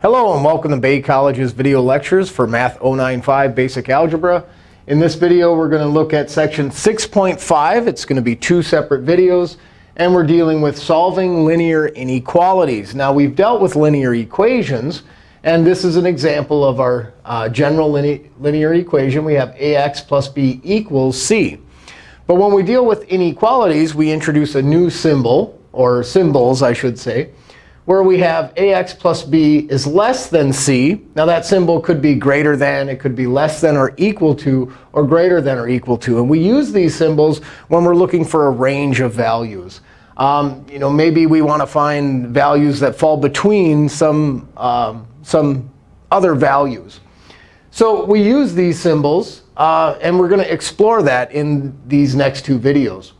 Hello and welcome to Bay College's video lectures for Math 095 Basic Algebra. In this video, we're going to look at section 6.5. It's going to be two separate videos. And we're dealing with solving linear inequalities. Now, we've dealt with linear equations. And this is an example of our uh, general linear equation. We have ax plus b equals c. But when we deal with inequalities, we introduce a new symbol, or symbols, I should say where we have ax plus b is less than c. Now, that symbol could be greater than. It could be less than or equal to, or greater than or equal to. And we use these symbols when we're looking for a range of values. Um, you know, maybe we want to find values that fall between some, um, some other values. So we use these symbols. Uh, and we're going to explore that in these next two videos.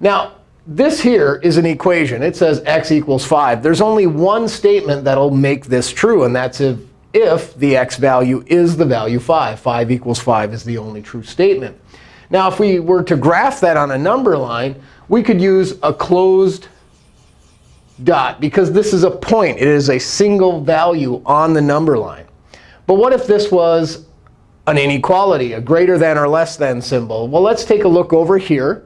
Now, this here is an equation. It says x equals 5. There's only one statement that will make this true, and that's if, if the x value is the value 5. 5 equals 5 is the only true statement. Now, if we were to graph that on a number line, we could use a closed dot, because this is a point. It is a single value on the number line. But what if this was an inequality, a greater than or less than symbol? Well, let's take a look over here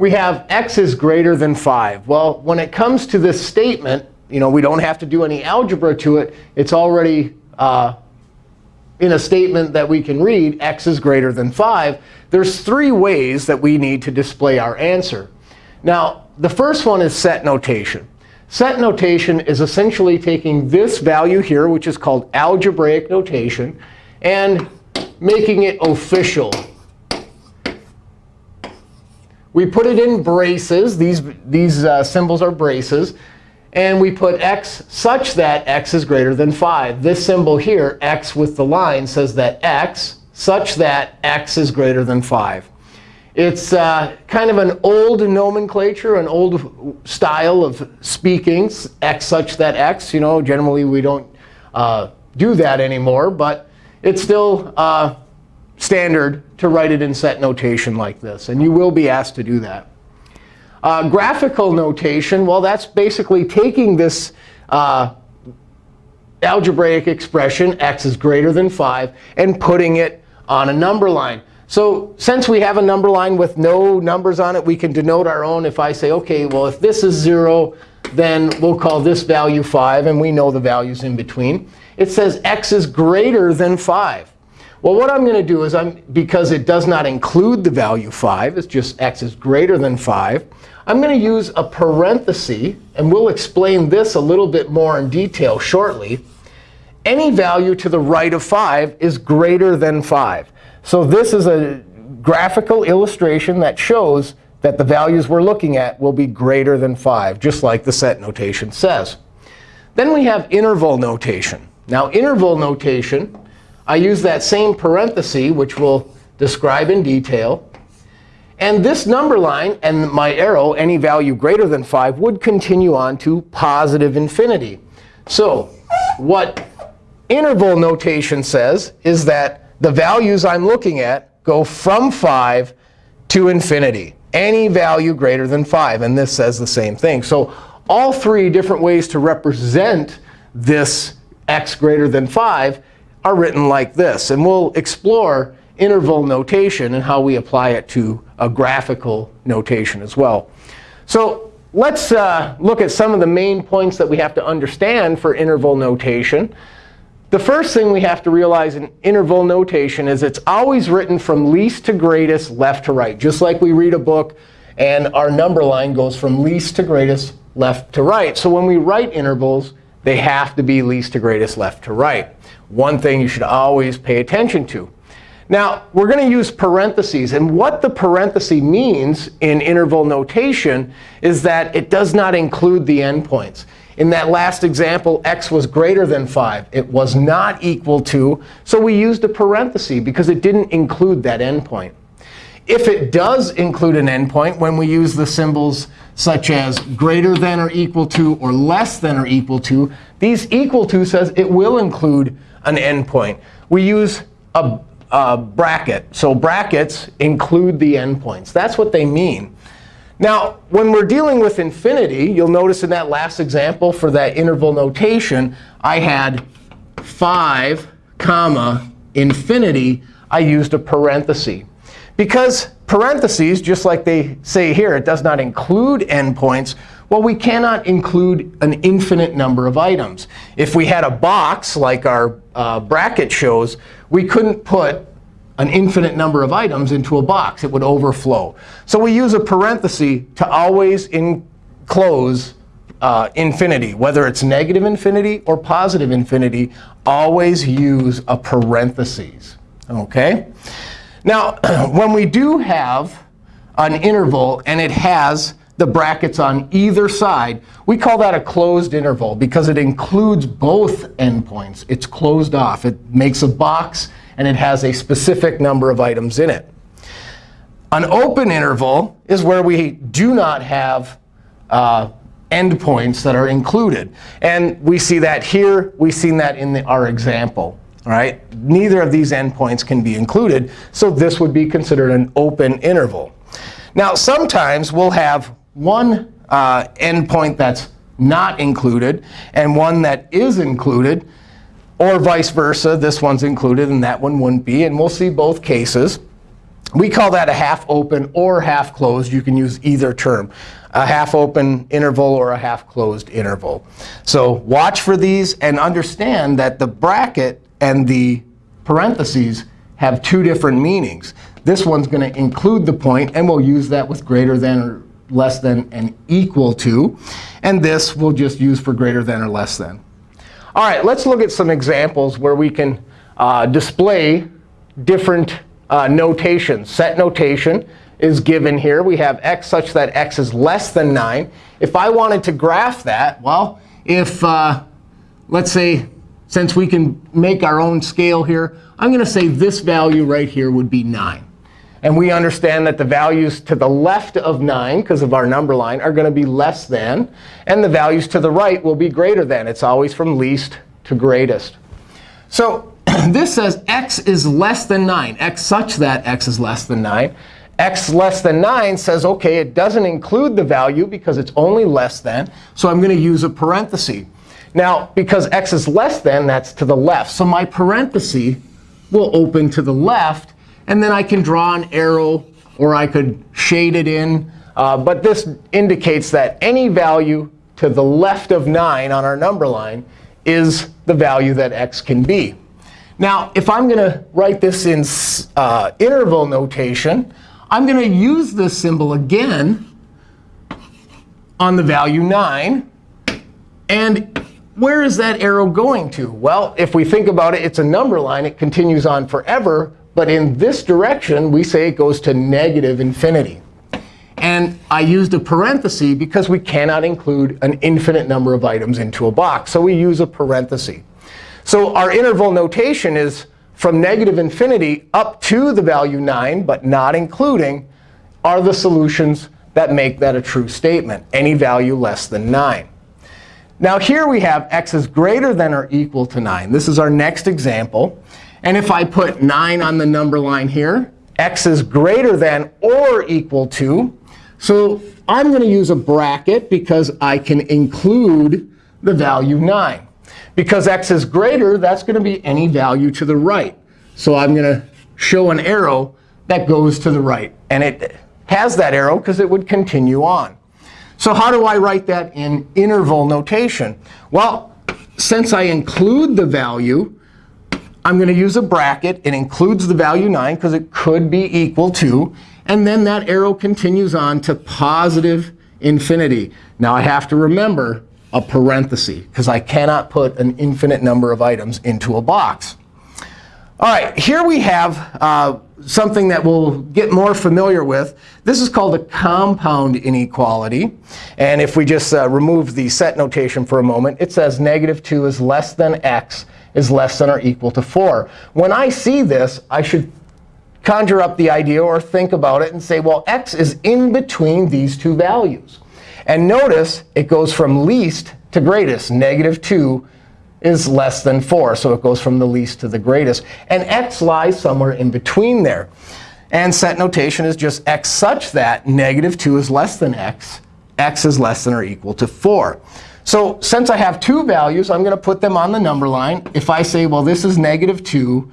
we have x is greater than 5. Well, when it comes to this statement, you know, we don't have to do any algebra to it. It's already uh, in a statement that we can read, x is greater than 5. There's three ways that we need to display our answer. Now, the first one is set notation. Set notation is essentially taking this value here, which is called algebraic notation, and making it official we put it in braces. These, these uh, symbols are braces. And we put x such that x is greater than 5. This symbol here, x with the line, says that x such that x is greater than 5. It's uh, kind of an old nomenclature, an old style of speaking, x such that x. You know, generally, we don't uh, do that anymore. But it's still uh, standard to write it in set notation like this. And you will be asked to do that. Uh, graphical notation, well, that's basically taking this uh, algebraic expression, x is greater than 5, and putting it on a number line. So since we have a number line with no numbers on it, we can denote our own. If I say, OK, well, if this is 0, then we'll call this value 5. And we know the values in between. It says x is greater than 5. Well, what I'm going to do is, I'm, because it does not include the value 5, it's just x is greater than 5, I'm going to use a parenthesis. And we'll explain this a little bit more in detail shortly. Any value to the right of 5 is greater than 5. So this is a graphical illustration that shows that the values we're looking at will be greater than 5, just like the set notation says. Then we have interval notation. Now, interval notation I use that same parenthesis, which we'll describe in detail. And this number line and my arrow, any value greater than 5, would continue on to positive infinity. So what interval notation says is that the values I'm looking at go from 5 to infinity, any value greater than 5. And this says the same thing. So all three different ways to represent this x greater than 5 are written like this. And we'll explore interval notation and how we apply it to a graphical notation as well. So let's uh, look at some of the main points that we have to understand for interval notation. The first thing we have to realize in interval notation is it's always written from least to greatest, left to right, just like we read a book and our number line goes from least to greatest, left to right. So when we write intervals, they have to be least to greatest, left to right one thing you should always pay attention to. Now, we're going to use parentheses. And what the parenthesis means in interval notation is that it does not include the endpoints. In that last example, x was greater than 5. It was not equal to. So we used a parenthesis because it didn't include that endpoint. If it does include an endpoint, when we use the symbols such as greater than or equal to or less than or equal to, these equal to says it will include an endpoint. We use a, a bracket. So brackets include the endpoints. That's what they mean. Now, when we're dealing with infinity, you'll notice in that last example for that interval notation, I had 5, comma, infinity. I used a parenthesis. Because parentheses, just like they say here, it does not include endpoints, well, we cannot include an infinite number of items. If we had a box, like our uh, bracket shows, we couldn't put an infinite number of items into a box. It would overflow. So we use a parenthesis to always enclose uh, infinity. Whether it's negative infinity or positive infinity, always use a parenthesis. OK? Now, when we do have an interval and it has the brackets on either side, we call that a closed interval because it includes both endpoints. It's closed off. It makes a box and it has a specific number of items in it. An open interval is where we do not have uh, endpoints that are included. And we see that here. We've seen that in the, our example. All right? Neither of these endpoints can be included. So this would be considered an open interval. Now, sometimes we'll have one uh, endpoint that's not included and one that is included. Or vice versa, this one's included and that one wouldn't be. And we'll see both cases. We call that a half open or half closed. You can use either term, a half open interval or a half closed interval. So watch for these and understand that the bracket and the parentheses have two different meanings. This one's going to include the point, and we'll use that with greater than or less than and equal to. And this we'll just use for greater than or less than. All right, let's look at some examples where we can uh, display different uh, notations. Set notation is given here. We have x such that x is less than 9. If I wanted to graph that, well, if, uh, let's say, since we can make our own scale here, I'm going to say this value right here would be 9. And we understand that the values to the left of 9, because of our number line, are going to be less than. And the values to the right will be greater than. It's always from least to greatest. So this says x is less than 9, x such that x is less than 9. x less than 9 says, OK, it doesn't include the value because it's only less than. So I'm going to use a parenthesis. Now, because x is less than, that's to the left. So my parenthesis will open to the left. And then I can draw an arrow, or I could shade it in. Uh, but this indicates that any value to the left of 9 on our number line is the value that x can be. Now, if I'm going to write this in uh, interval notation, I'm going to use this symbol again on the value 9. And where is that arrow going to? Well, if we think about it, it's a number line. It continues on forever. But in this direction, we say it goes to negative infinity. And I used a parenthesis because we cannot include an infinite number of items into a box. So we use a parenthesis. So our interval notation is from negative infinity up to the value 9, but not including, are the solutions that make that a true statement, any value less than 9. Now here we have x is greater than or equal to 9. This is our next example. And if I put 9 on the number line here, x is greater than or equal to. So I'm going to use a bracket because I can include the value 9. Because x is greater, that's going to be any value to the right. So I'm going to show an arrow that goes to the right. And it has that arrow because it would continue on. So how do I write that in interval notation? Well, since I include the value, I'm going to use a bracket. It includes the value 9 because it could be equal to. And then that arrow continues on to positive infinity. Now I have to remember a parenthesis because I cannot put an infinite number of items into a box. All right, here we have uh, something that we'll get more familiar with. This is called a compound inequality. And if we just uh, remove the set notation for a moment, it says negative 2 is less than x is less than or equal to 4. When I see this, I should conjure up the idea or think about it and say, well, x is in between these two values. And notice it goes from least to greatest. Negative 2 is less than 4. So it goes from the least to the greatest. And x lies somewhere in between there. And set notation is just x such that negative 2 is less than x, x is less than or equal to 4. So since I have two values, I'm going to put them on the number line. If I say, well, this is negative 2,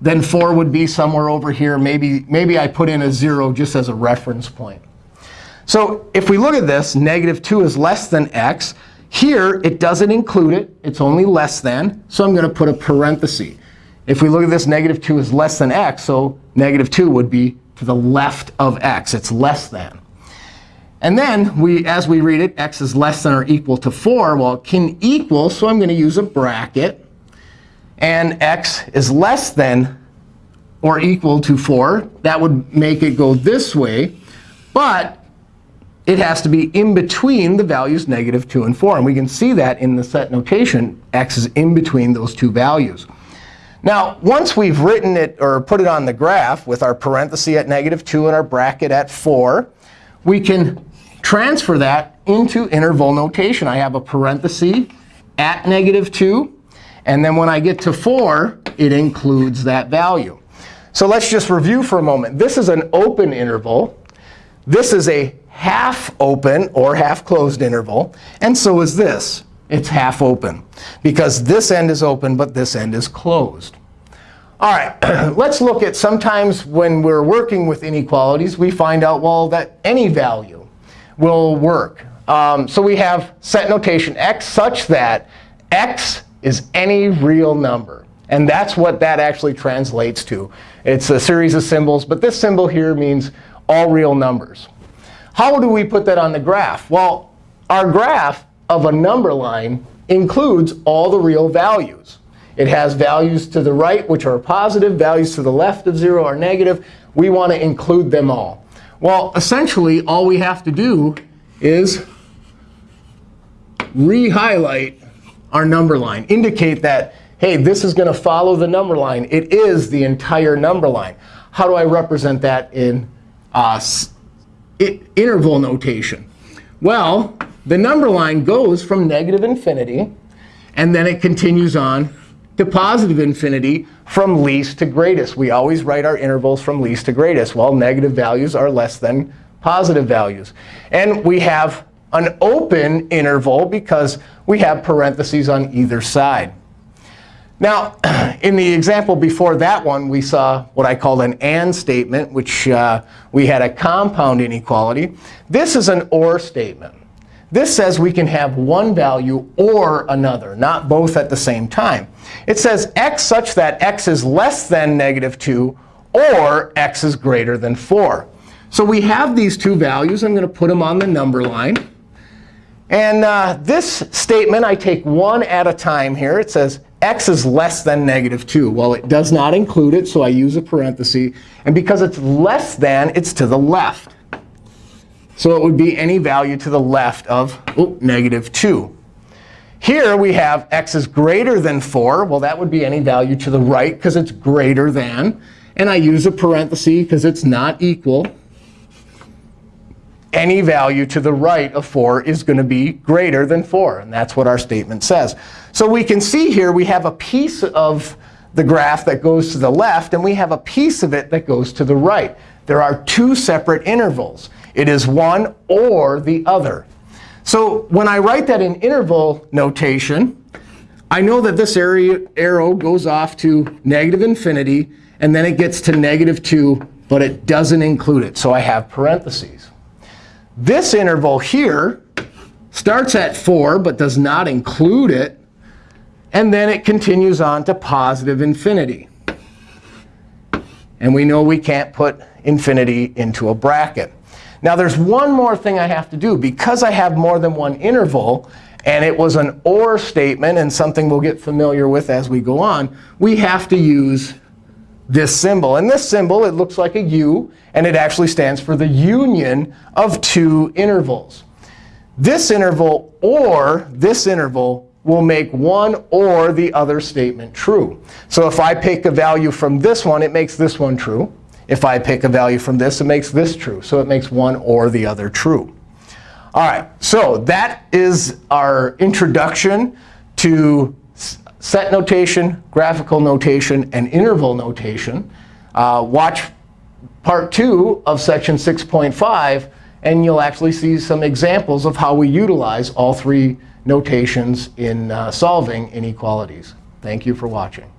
then 4 would be somewhere over here. Maybe, maybe I put in a 0 just as a reference point. So if we look at this, negative 2 is less than x. Here, it doesn't include it. It's only less than. So I'm going to put a parenthesis. If we look at this, negative 2 is less than x. So negative 2 would be to the left of x. It's less than. And then, we, as we read it, x is less than or equal to 4. Well, it can equal, so I'm going to use a bracket. And x is less than or equal to 4. That would make it go this way. But it has to be in between the values negative 2 and 4. And we can see that in the set notation. x is in between those two values. Now, once we've written it or put it on the graph with our parenthesis at negative 2 and our bracket at 4, we can transfer that into interval notation. I have a parenthesis at negative 2. And then when I get to 4, it includes that value. So let's just review for a moment. This is an open interval. This is a half open or half closed interval. And so is this. It's half open because this end is open, but this end is closed. All right, let's look at sometimes when we're working with inequalities, we find out, well, that any value will work. Um, so we have set notation x such that x is any real number. And that's what that actually translates to. It's a series of symbols. But this symbol here means all real numbers. How do we put that on the graph? Well, our graph of a number line includes all the real values. It has values to the right, which are positive. Values to the left of 0 are negative. We want to include them all. Well, essentially, all we have to do is re-highlight our number line, indicate that, hey, this is going to follow the number line. It is the entire number line. How do I represent that in uh, interval notation? Well, the number line goes from negative infinity, and then it continues on to positive infinity from least to greatest. We always write our intervals from least to greatest. Well, negative values are less than positive values. And we have an open interval because we have parentheses on either side. Now, in the example before that one, we saw what I called an AND statement, which uh, we had a compound inequality. This is an OR statement. This says we can have one value or another, not both at the same time. It says x such that x is less than negative 2 or x is greater than 4. So we have these two values. I'm going to put them on the number line. And uh, this statement, I take one at a time here. It says x is less than negative 2. Well, it does not include it, so I use a parenthesis. And because it's less than, it's to the left. So it would be any value to the left of negative 2. Here we have x is greater than 4. Well, that would be any value to the right because it's greater than. And I use a parenthesis because it's not equal. Any value to the right of 4 is going to be greater than 4. And that's what our statement says. So we can see here we have a piece of the graph that goes to the left, and we have a piece of it that goes to the right. There are two separate intervals. It is one or the other. So when I write that in interval notation, I know that this arrow goes off to negative infinity, and then it gets to negative 2, but it doesn't include it. So I have parentheses. This interval here starts at 4, but does not include it. And then it continues on to positive infinity. And we know we can't put infinity into a bracket. Now, there's one more thing I have to do. Because I have more than one interval, and it was an OR statement and something we'll get familiar with as we go on, we have to use this symbol. And this symbol, it looks like a U. And it actually stands for the union of two intervals. This interval or this interval will make one or the other statement true. So if I pick a value from this one, it makes this one true. If I pick a value from this, it makes this true. So it makes one or the other true. All right, so that is our introduction to set notation, graphical notation, and interval notation. Uh, watch part two of section 6.5, and you'll actually see some examples of how we utilize all three notations in uh, solving inequalities. Thank you for watching.